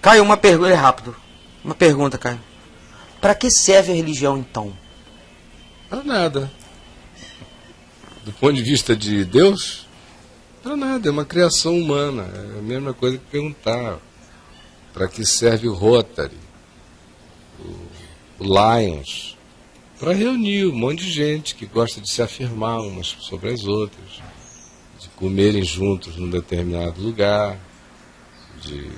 Caio, uma pergunta, é rápido. Uma pergunta, Caio. Para que serve a religião então? Para nada. Do ponto de vista de Deus, para nada, é uma criação humana. É a mesma coisa que perguntar para que serve o Rotary, o, o Lions, para reunir um monte de gente que gosta de se afirmar umas sobre as outras, de comerem juntos num determinado lugar, de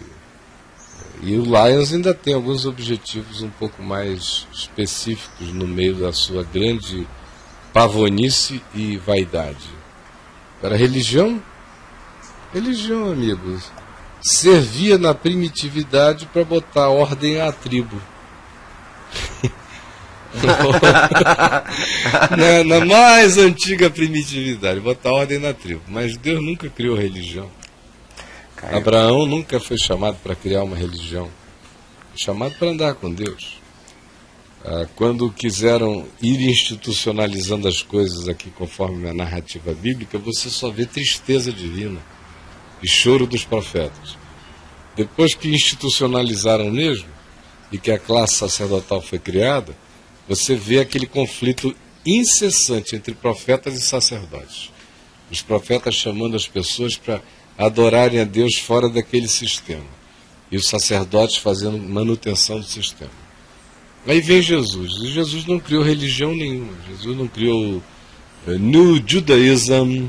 e o Lions ainda tem alguns objetivos um pouco mais específicos no meio da sua grande pavonice e vaidade. Para religião, religião, amigos, servia na primitividade para botar ordem à tribo. na, na, mais antiga primitividade, botar ordem na tribo. Mas Deus nunca criou religião. Caio. Abraão nunca foi chamado para criar uma religião, foi chamado para andar com Deus. Ah, quando quiseram ir institucionalizando as coisas aqui conforme a narrativa bíblica, você só vê tristeza divina e choro dos profetas. Depois que institucionalizaram mesmo e que a classe sacerdotal foi criada, você vê aquele conflito incessante entre profetas e sacerdotes. Os profetas chamando as pessoas para adorarem a Deus fora daquele sistema. E os sacerdotes fazendo manutenção do sistema. Aí vem Jesus. E Jesus não criou religião nenhuma. Jesus não criou uh, New Judaism.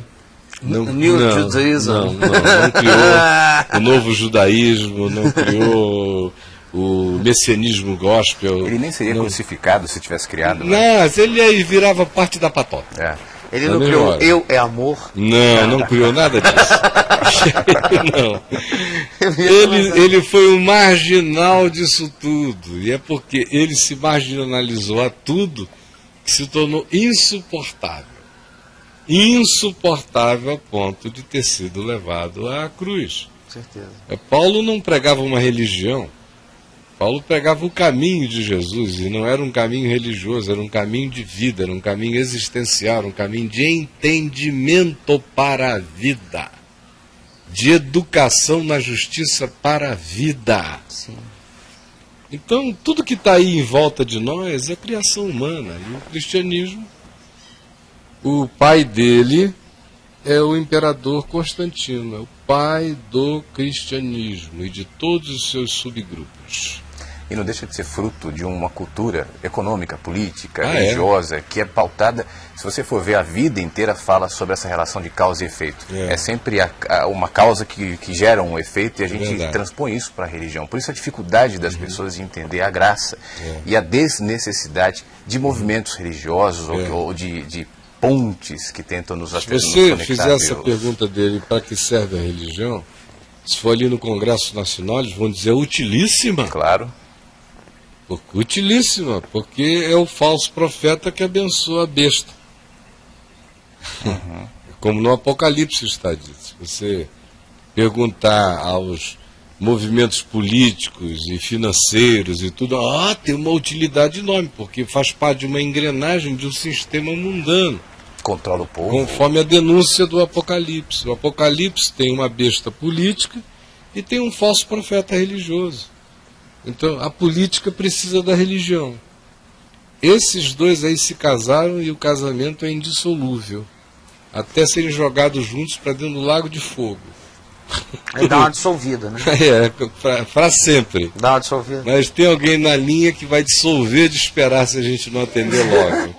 Não, New não, Judaism. Não, não, não criou o novo judaísmo, não criou o messianismo gospel. Ele nem seria não. crucificado se tivesse criado. Né? Não, ele aí virava parte da patota. É. Ele não criou hora. eu é amor? Não, não criou nada disso. não. Ele, ele foi um marginal disso tudo. E é porque ele se marginalizou a tudo que se tornou insuportável. Insuportável a ponto de ter sido levado à cruz. Certeza. É, Paulo não pregava uma religião. Paulo pegava o caminho de Jesus e não era um caminho religioso, era um caminho de vida, era um caminho existencial, era um caminho de entendimento para a vida, de educação na justiça para a vida. Sim. Então, tudo que está aí em volta de nós é criação humana. E o cristianismo, o pai dele é o imperador Constantino, é o pai do cristianismo e de todos os seus subgrupos e não deixa de ser fruto de uma cultura econômica, política, ah, é? religiosa, é? que é pautada, se você for ver, a vida inteira fala sobre essa relação de causa e efeito. É, é sempre a, a, uma causa que, que gera um efeito e a gente Verdade. transpõe isso para a religião. Por isso a dificuldade das uhum. pessoas de entender a graça é. e a desnecessidade de movimentos religiosos ou, é. ou de, de pontes que tentam nos Se você fizer essa pergunta dele, para que serve a religião? Se for ali no Congresso Nacional, eles vão dizer utilíssima. Claro. Utilíssima, porque é o falso profeta que abençoa a besta. Uhum. Como no Apocalipse está dito. Se você perguntar aos movimentos políticos e financeiros e tudo, ah, tem uma utilidade enorme, porque faz parte de uma engrenagem de um sistema mundano. Controla o povo. Conforme a denúncia do Apocalipse. O Apocalipse tem uma besta política e tem um falso profeta religioso. Então, a política precisa da religião. Esses dois aí se casaram e o casamento é indissolúvel. Até serem jogados juntos para dentro do lago de fogo. Aí dá uma dissolvida, né? É, para sempre. Dá uma dissolvida. Mas tem alguém na linha que vai dissolver de esperar se a gente não atender logo.